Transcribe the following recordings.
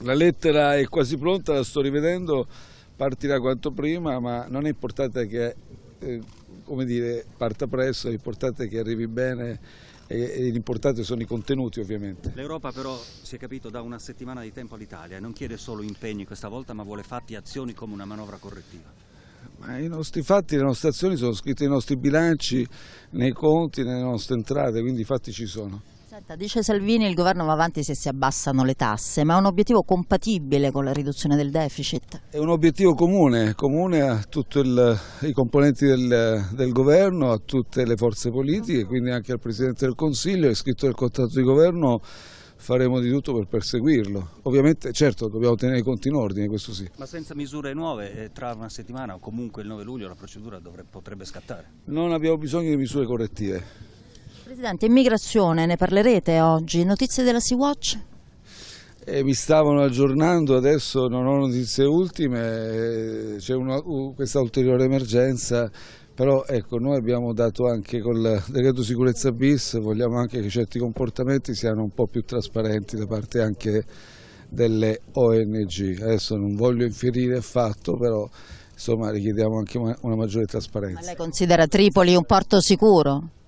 La lettera è quasi pronta, la sto rivedendo, partirà quanto prima, ma non è importante che eh, come dire, parta presto, è importante che arrivi bene e, l'importante sono i contenuti ovviamente. L'Europa però, si è capito, dà una settimana di tempo all'Italia non chiede solo impegni questa volta, ma vuole fatti e azioni come una manovra correttiva. Ma I nostri fatti, le nostre azioni sono scritte nei nostri bilanci, nei conti, nelle nostre entrate, quindi i fatti ci sono. Senta, dice Salvini il governo va avanti se si abbassano le tasse, ma è un obiettivo compatibile con la riduzione del deficit? È un obiettivo comune, comune a tutti i componenti del, del, governo, a tutte le forze politiche, quindi anche al Presidente del Consiglio, è scritto nel contratto di governo, faremo di tutto per perseguirlo. Ovviamente, certo, dobbiamo tenere i conti in ordine, questo sì. Ma senza misure nuove, eh, tra una settimana o comunque il 9 luglio la procedura dovrebbe, potrebbe scattare? Non abbiamo bisogno di misure correttive. Presidente, immigrazione, ne parlerete oggi? Notizie della Sea-Watch? Eh, mi stavano aggiornando, adesso non ho notizie ultime, eh, c'è questa ulteriore emergenza, però ecco, noi abbiamo dato anche col decreto sicurezza bis, vogliamo anche che certi comportamenti siano un po' più trasparenti da parte anche delle ONG. Adesso non voglio infierire affatto, però insomma richiediamo anche una, una maggiore trasparenza. Ma lei considera Tripoli un porto sicuro?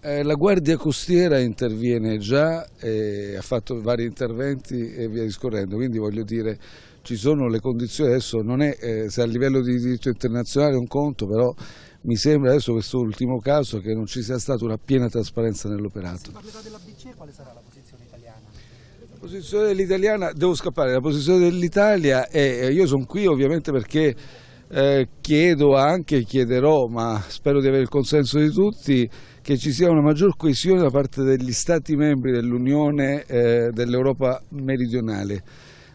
Eh, la Guardia Costiera interviene già, eh, ha fatto vari interventi e via discorrendo, quindi voglio dire ci sono le condizioni adesso, non è eh, se a livello di diritto internazionale è un conto, però mi sembra adesso questo ultimo caso che non ci sia stata una piena trasparenza nell'operato. Se parlerà della BCE quale sarà la posizione italiana? La posizione dell'italiana, devo scappare, la posizione dell'Italia è, io sono qui ovviamente perché eh, chiedo anche, chiederò, ma spero di avere il consenso di tutti, che ci sia una maggior coesione da parte degli Stati membri dell'Unione eh, dell'Europa meridionale.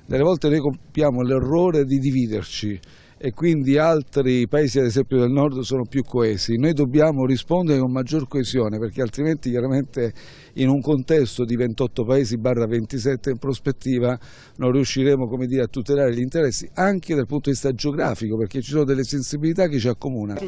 Delle volte noi compiamo l'errore di dividerci e quindi altri paesi ad esempio del nord sono più coesi. Noi dobbiamo rispondere con maggior coesione perché altrimenti chiaramente in un contesto di 28 paesi barra 27 in prospettiva non riusciremo dire, a tutelare gli interessi anche dal punto di vista geografico perché ci sono delle sensibilità che ci accomunano.